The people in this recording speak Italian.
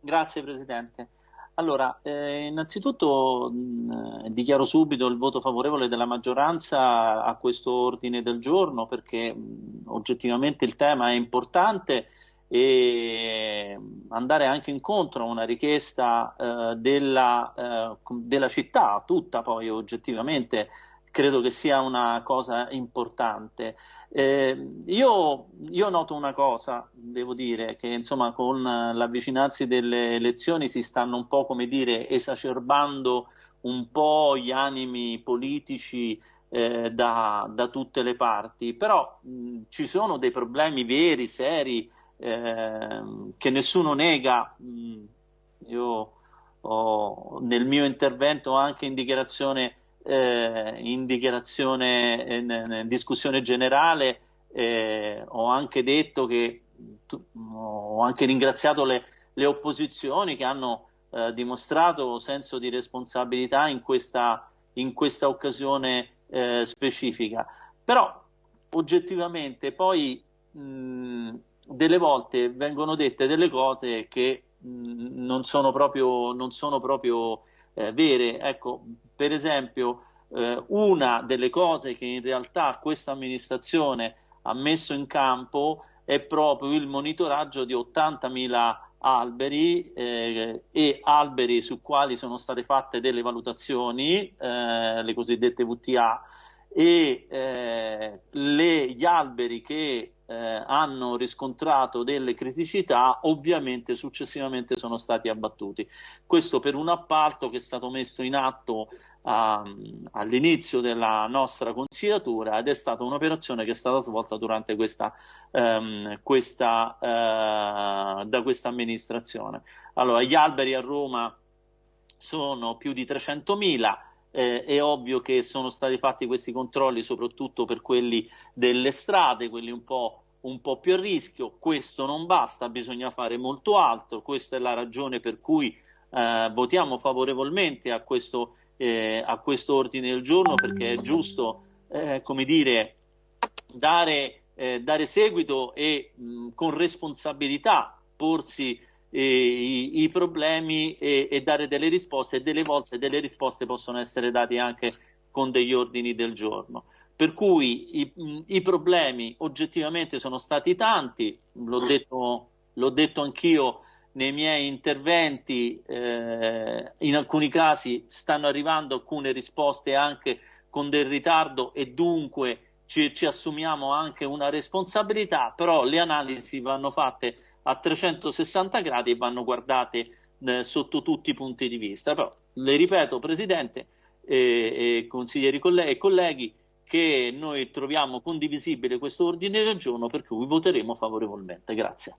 Grazie Presidente. Allora, eh, innanzitutto mh, dichiaro subito il voto favorevole della maggioranza a questo ordine del giorno perché mh, oggettivamente il tema è importante e andare anche incontro a una richiesta eh, della, eh, della città, tutta poi oggettivamente credo che sia una cosa importante. Eh, io, io, noto una cosa, devo dire, che insomma con l'avvicinarsi delle elezioni si stanno un po', come dire, esacerbando un po' gli animi politici eh, da, da, tutte le parti, però mh, ci sono dei problemi veri, seri, eh, che nessuno nega. Mh, io ho, nel mio intervento anche in dichiarazione eh, in dichiarazione, in, in discussione generale, eh, ho anche detto che ho anche ringraziato le, le opposizioni che hanno eh, dimostrato senso di responsabilità in questa, in questa occasione eh, specifica. Però oggettivamente poi mh, delle volte vengono dette delle cose che mh, non sono proprio, non sono proprio eh, vere. Ecco, per esempio, eh, una delle cose che in realtà questa amministrazione ha messo in campo è proprio il monitoraggio di 80.000 alberi eh, e alberi su quali sono state fatte delle valutazioni, eh, le cosiddette VTA, e eh, le, gli alberi che eh, hanno riscontrato delle criticità ovviamente successivamente sono stati abbattuti. Questo per un appalto che è stato messo in atto uh, all'inizio della nostra consigliatura ed è stata un'operazione che è stata svolta durante questa, um, questa uh, da questa amministrazione. Allora, gli alberi a Roma sono più di 300.000 eh, è ovvio che sono stati fatti questi controlli soprattutto per quelli delle strade, quelli un po', un po' più a rischio. Questo non basta, bisogna fare molto altro. Questa è la ragione per cui eh, votiamo favorevolmente a questo, eh, a questo, ordine del giorno perché è giusto, eh, come dire, dare, eh, dare seguito e mh, con responsabilità porsi i, i, problemi e, e, dare delle risposte e delle volte delle risposte possono essere date anche con degli ordini del giorno. Per cui i, i problemi oggettivamente sono stati tanti, l'ho detto, l'ho detto anch'io nei miei interventi, eh, in alcuni casi stanno arrivando alcune risposte anche con del ritardo e dunque ci, ci assumiamo anche una responsabilità, però le analisi vanno fatte a 360 gradi e vanno guardate eh, sotto tutti i punti di vista. Però le ripeto, Presidente e, e consiglieri colleghi, e colleghi, che noi troviamo condivisibile questo ordine del giorno per cui voteremo favorevolmente. Grazie.